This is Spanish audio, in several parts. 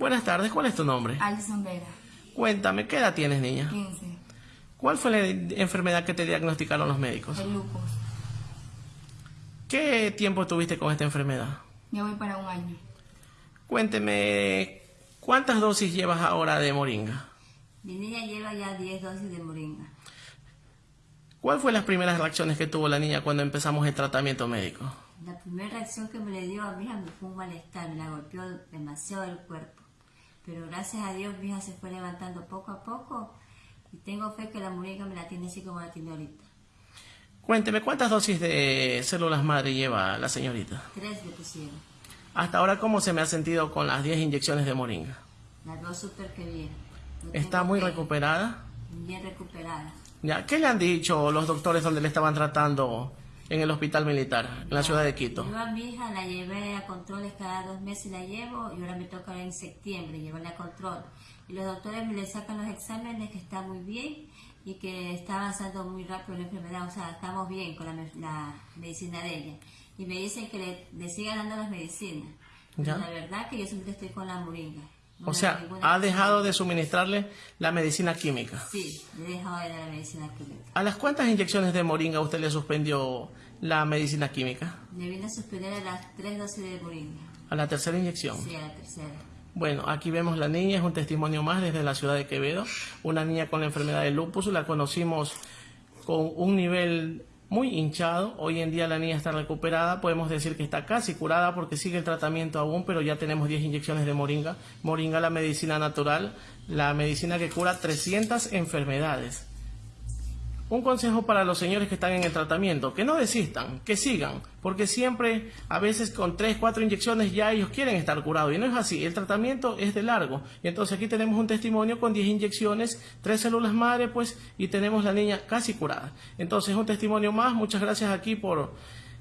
Buenas tardes, ¿cuál es tu nombre? Alison Vera, Cuéntame, ¿qué edad tienes, niña? 15. ¿Cuál fue la enfermedad que te diagnosticaron los médicos? El lupus. ¿Qué tiempo tuviste con esta enfermedad? Ya voy para un año. Cuénteme, ¿cuántas dosis llevas ahora de moringa? Mi niña lleva ya 10 dosis de moringa. ¿Cuál fue las primeras reacciones que tuvo la niña cuando empezamos el tratamiento médico? La primera reacción que me le dio a mi hija fue un malestar, me la golpeó demasiado el cuerpo. Pero gracias a Dios mi hija se fue levantando poco a poco y tengo fe que la moringa me la tiene así como la tiene ahorita. Cuénteme, ¿cuántas dosis de células madre lleva la señorita? Tres le pusieron. Hasta ahora, ¿cómo se me ha sentido con las 10 inyecciones de moringa? La veo súper que bien. No ¿Está muy fe. recuperada? Bien recuperada. Ya, ¿Qué le han dicho los doctores donde le estaban tratando en el hospital militar, en la ciudad de Quito? Yo a mi hija la llevé a controles cada dos meses, la llevo y ahora me toca ahora en septiembre llevarla a control. Y los doctores me le sacan los exámenes que está muy bien y que está avanzando muy rápido la enfermedad, o sea, estamos bien con la, la medicina de ella. Y me dicen que le, le siga dando las medicinas. Ya. La verdad que yo siempre estoy con la moringa. O sea, ha dejado de suministrarle la medicina química. Sí, le he dejado de dar la medicina química. ¿A las cuántas inyecciones de moringa usted le suspendió la medicina química? Le vine a suspender a las tres dosis de moringa. A la tercera inyección. Sí, a la tercera. Bueno, aquí vemos la niña, es un testimonio más desde la ciudad de Quevedo. Una niña con la enfermedad de lupus, la conocimos con un nivel muy hinchado. Hoy en día la niña está recuperada, podemos decir que está casi curada porque sigue el tratamiento aún, pero ya tenemos 10 inyecciones de moringa. Moringa, la medicina natural, la medicina que cura 300 enfermedades. Un consejo para los señores que están en el tratamiento, que no desistan, que sigan, porque siempre, a veces con 3, 4 inyecciones ya ellos quieren estar curados y no es así, el tratamiento es de largo. Y entonces aquí tenemos un testimonio con 10 inyecciones, 3 células madre, pues, y tenemos la niña casi curada. Entonces un testimonio más, muchas gracias aquí por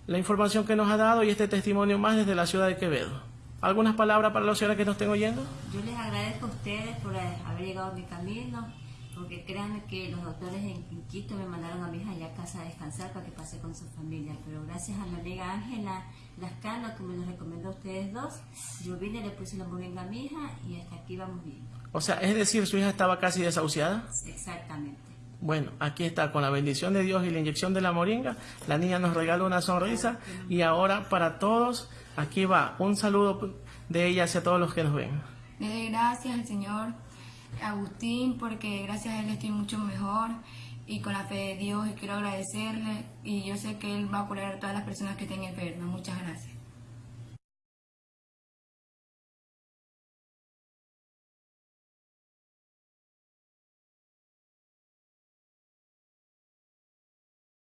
la información que nos ha dado y este testimonio más desde la ciudad de Quevedo. ¿Algunas palabras para los señores que nos estén oyendo? Yo les agradezco a ustedes por haber llegado a mi camino, porque créanme que los doctores en Quito me mandaron a mi hija ya a casa a descansar para que pase con su familia, pero gracias a mi amiga Ángela Lascano que me lo recomendó a ustedes dos, yo vine, le puse la moringa a mi hija y hasta aquí vamos bien. O sea, es decir, su hija estaba casi desahuciada. Exactamente. Bueno, aquí está, con la bendición de Dios y la inyección de la moringa, la niña nos regaló una sonrisa y ahora para todos, aquí va un saludo de ella hacia todos los que nos ven. Le doy gracias al señor Agustín porque gracias a él estoy mucho mejor y con la fe de Dios y quiero agradecerle y yo sé que él va a curar a todas las personas que estén enfermas. Muchas gracias.